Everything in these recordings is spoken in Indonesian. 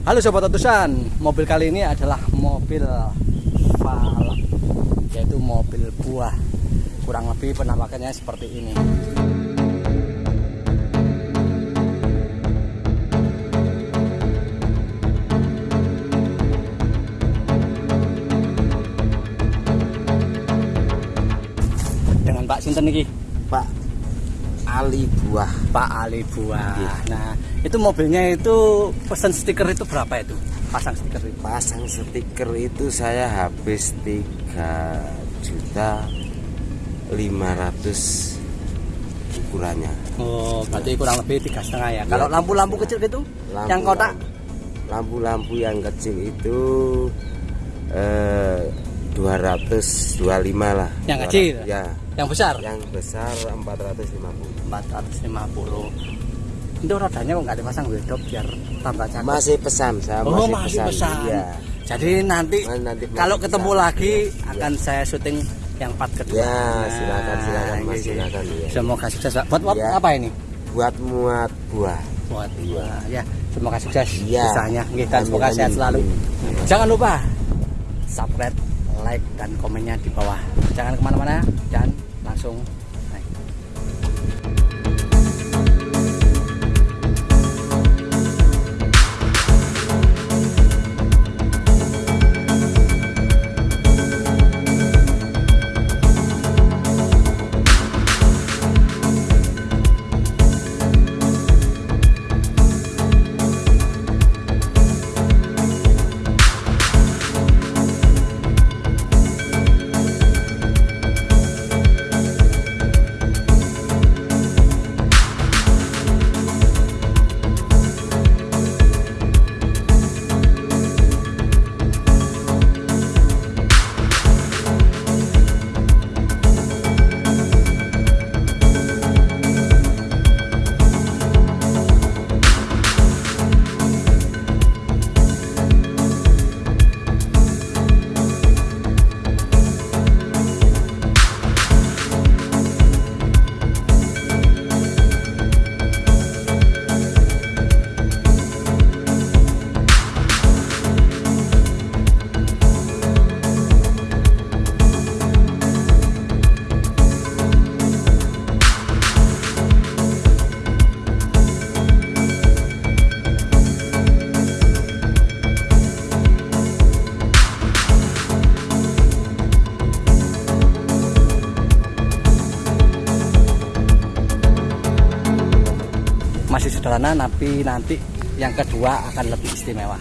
Halo sobat utusan, mobil kali ini adalah mobil Valak, yaitu mobil buah. Kurang lebih penampakannya seperti ini. Dengan Pak Sinten niki, Pak Ali Buah Pak Ali Buah. Iya. Nah, itu mobilnya itu pesan stiker itu berapa itu? Pasang stiker itu. pasang stiker itu saya habis 3 juta 500 ukurannya Oh, berarti kurang lebih tiga setengah ya. Kalau Iya. lampu-lampu kecil gitu, Lampu- yang kotak lampu-lampu yang kecil itu eh, 225 lah Yang kecil? ya yang besar yang besar 450 450. Itu rodanya kok nggak dipasang wedok biar tambah cakep. masih pesan saya oh, masih, masih pesan. Iya. Jadi nanti, Mas, nanti kalau ketemu pesan. lagi Iya. akan saya syuting yang part kedua. Ya, silakan, silakan, Mas, gitu. silakan, ya. Semoga sukses. Pak. Buat, buat Ya. apa ini? buat muat buah Buat buah. Ya, semoga sukses Iya. usahanya. Amin, semoga sehat selalu. amin. Jangan lupa subscribe, like, dan komennya di bawah. Jangan ke mana-mana dan langsung masih sederhana tapi nanti yang kedua akan lebih istimewa.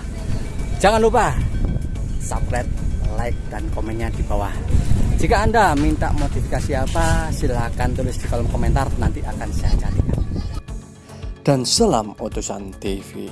Jangan lupa subscribe like dan komennya di bawah. Jika anda minta modifikasi apa silahkan tulis di kolom komentar nanti akan saya carikan. Dan selam utusan TV